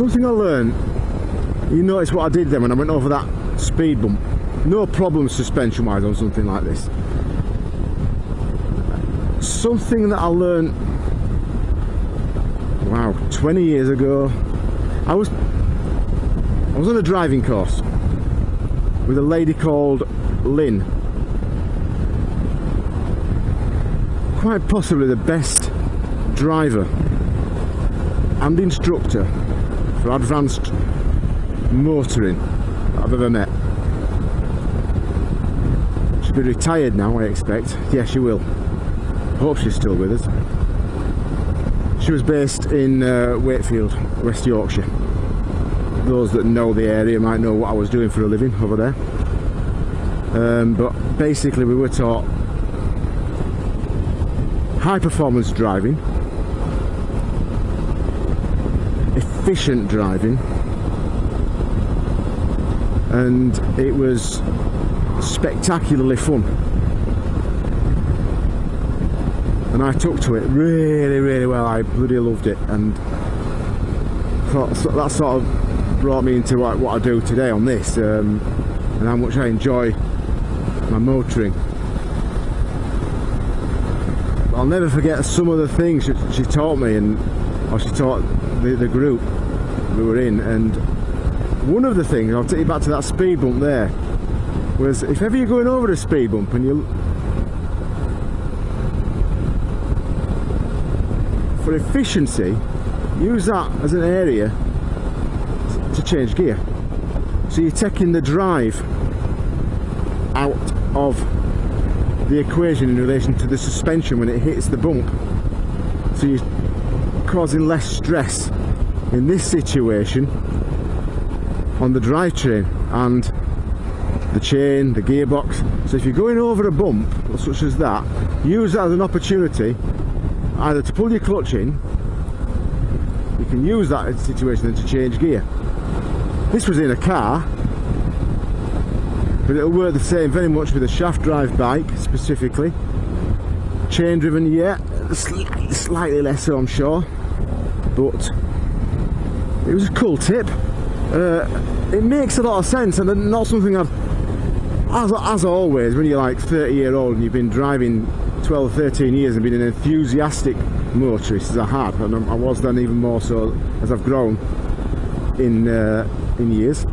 something I learned, you notice what I did then when I went over that speed bump. No problem suspension wise on something like this. Something that I learned, wow, 20 years ago, I was, I was on a driving course with a lady called Lynn. Quite possibly the best driver and instructor for advanced motoring I've ever met. She'll be retired now, I expect. Yes, she will. Hope she's still with us. She was based in uh, Wakefield, West Yorkshire. Those that know the area might know what I was doing for a living over there. Um, but basically we were taught high performance driving efficient driving. And it was spectacularly fun. And I took to it really really well. I bloody loved it. And that sort of brought me into what, what I do today on this um, and how much I enjoy my motoring. I'll never forget some of the things she taught me and or she taught the, the group we were in and one of the things, I'll take you back to that speed bump there was if ever you're going over a speed bump and you for efficiency use that as an area to change gear. So you're taking the drive out of the equation in relation to the suspension when it hits the bump. So you're causing less stress in this situation on the drivetrain and the chain, the gearbox. So if you're going over a bump such as that, use that as an opportunity either to pull your clutch in, you can use that situation then to change gear. This was in a car, but it'll work the same very much with a shaft drive bike specifically. Chain driven, yeah, slightly, slightly less so I'm sure, but it was a cool tip. Uh, it makes a lot of sense and not something I've as, as always when you're like 30 year old and you've been driving 12 13 years and been an enthusiastic motorist as I have and I was then even more so as I've grown in uh, in years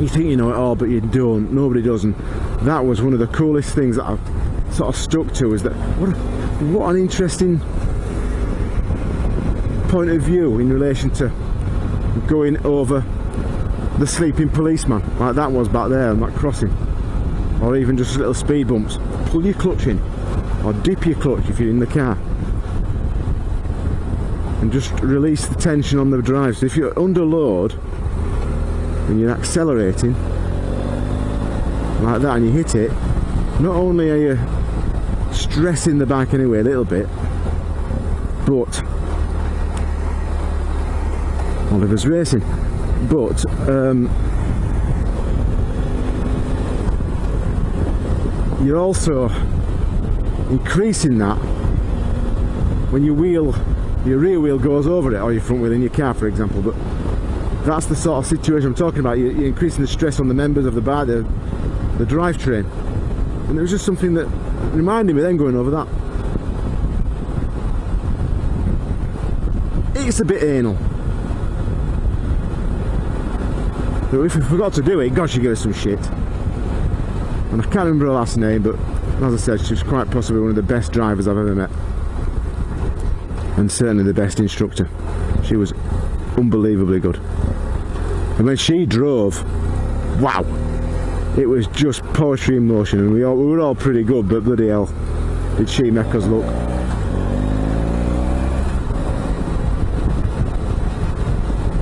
you think you know it all but you don't. Nobody does and that was one of the coolest things that I've sort of stuck to is that what a, what an interesting point of view in relation to going over the sleeping policeman like that was back there on that crossing or even just little speed bumps. Pull your clutch in or dip your clutch if you're in the car and just release the tension on the drive. So if you're under load and you're accelerating like that and you hit it not only are you stressing the bike anyway a little bit but Oliver's racing. But um, you're also increasing that when your wheel your rear wheel goes over it or your front wheel in your car for example. But that's the sort of situation I'm talking about. You're, increasing the stress on the members of the bar the, the drivetrain. And it was just something that reminded me then going over that. It's a bit anal But if we forgot to do it, God, she gave us some shit. And I can't remember her last name, but as I said, she's quite possibly one of the best drivers I've ever met. And certainly the best instructor. She was unbelievably good. And when she drove, wow, it was just poetry in motion. And we, all, we were all pretty good, but bloody hell, did she make us look.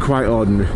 Quite ordinary.